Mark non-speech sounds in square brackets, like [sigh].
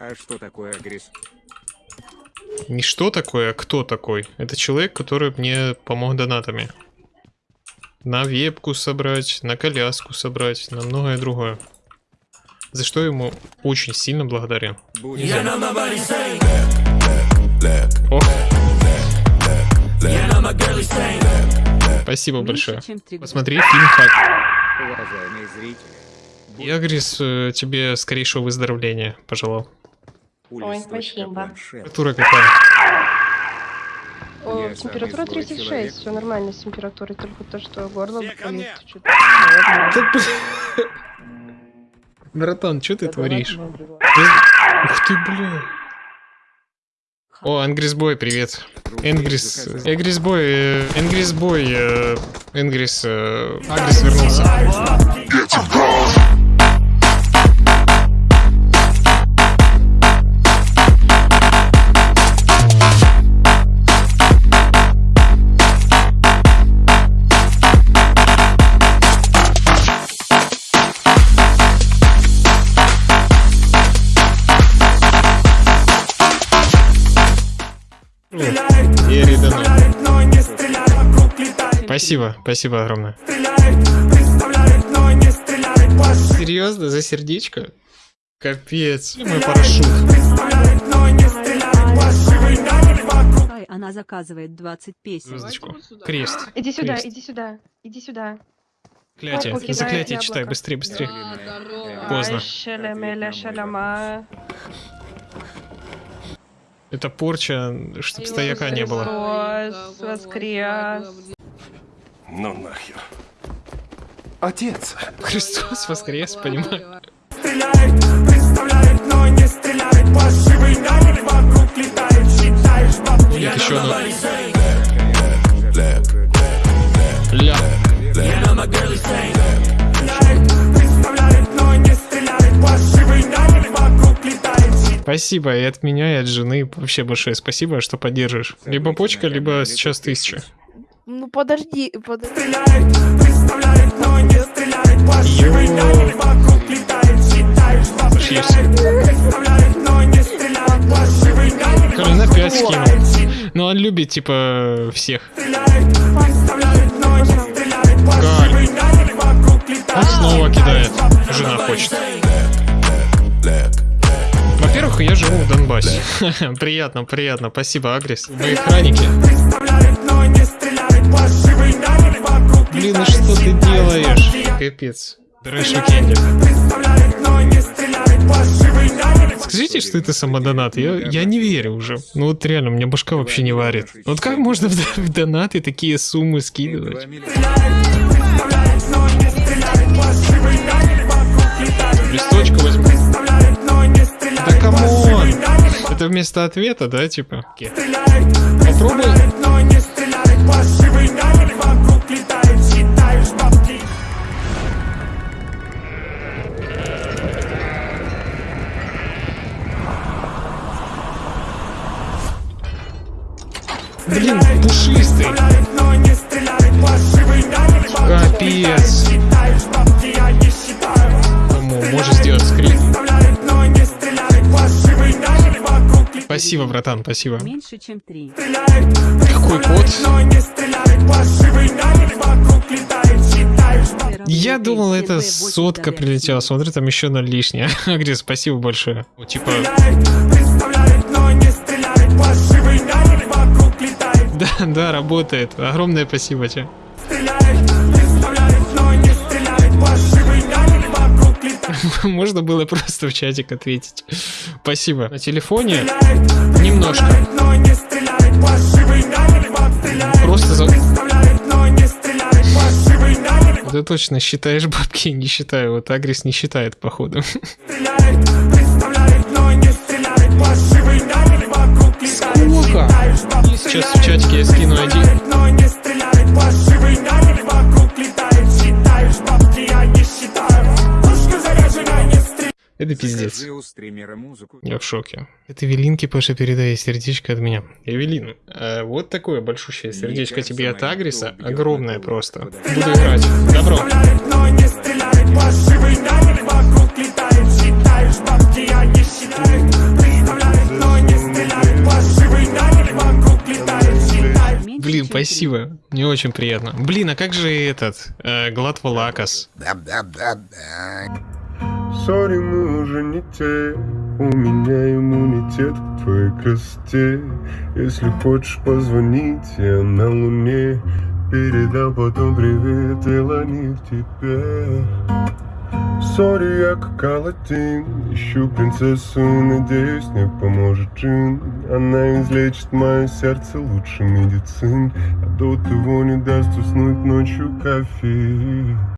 А что такое агресс? Не что такое, а кто такой. Это человек, который мне помог донатами. На вебку собрать, на коляску собрать, на многое другое. За что ему очень сильно благодарен. Ох. Спасибо большое. Посмотри фильм Хак. уважаемые зрители. Я, Грис, э, тебе скорейшего выздоровления пожелал. Ой, спасибо. Температура какая? О, температура самый злой 36, человек. все нормально с температурой, только то, что горло болит. [laughs] Братан, что ты творишь? Ух ты, бля. О, Энгрисбой, привет. Энгрис, Энгрисбой, э, Энгрисбой, э, Энгрис, э, Агрис вернулся. Спасибо, спасибо огромное. Серьезно, за сердечко? Капец, мой парашют. Ай, она заказывает 20 песен. Звездочку. Крест. Иди сюда, Крест. иди сюда, иди сюда. Клятие. Окей, Заклятие да, читай, яблоко. быстрее, быстрее. Поздно. Поздно. Это порча, чтоб стояка не было. Воскрес. Ну нахер. Отец. Христос воскрес, понимаю. У них еще одно. Ля. Спасибо и от меня, и от жены. Вообще большое спасибо, что поддержишь. Либо почка, либо сейчас тысяча. Ну подожди, подожди. Пошли все. Короче, на 5 скинул. Ну, он любит, типа, всех. Галь. Он снова кидает. Жена хочет. Во-первых, я живу в Донбассе. [laughs] приятно, приятно. Спасибо, Агрис. Вы охранники. Блин, ну что ты делаешь? Капец. Трэш. Скажите, что это самодонат? Я, я не верю уже. Ну вот реально, у меня башка вообще не варит. Вот как можно в, [laughs] в донаты такие суммы скидывать? Листочку возьму. Да come on! Это вместо ответа, да, типа? Попробуй. Блин, пушистый. Капец. Можешь сделать скрин? Спасибо, братан, спасибо. Меньше, чем три. Какой код? Я думал, это сотка прилетела. Смотри, там еще ноль лишнее. Агри, [laughs] спасибо большое. Типа... Да, да, работает. Огромное спасибо тебе. [laughs] Можно было просто в чатик ответить. Спасибо. На телефоне немножко. Просто за... Ты точно считаешь бабки? Не считаю. Вот Агрис не считает, походу. Сколько? Сейчас в чатике я скину один. Это пиздец. Скажи у стримера музыку. Я в шоке. Это Эвелинке, Паша, передай сердечко от меня. Эвелин, э, вот такое большущее сердечко кажется, тебе от Агриса. Огромное просто. Буду играть. Добро. Добро. Спасибо, мне очень приятно. Блин, а как же этот, э, Глад Валакас? Sorry, мы уже не те У меня иммунитет к твоей красоте Если хочешь позвонить, я на луне Передам потом привет Илоне к тебе Sorry, я как Алладин Ищу принцессу надеюсь, мне поможет Джин Она излечит мое сердце лучше медицин. А до того не даст уснуть ночью кофе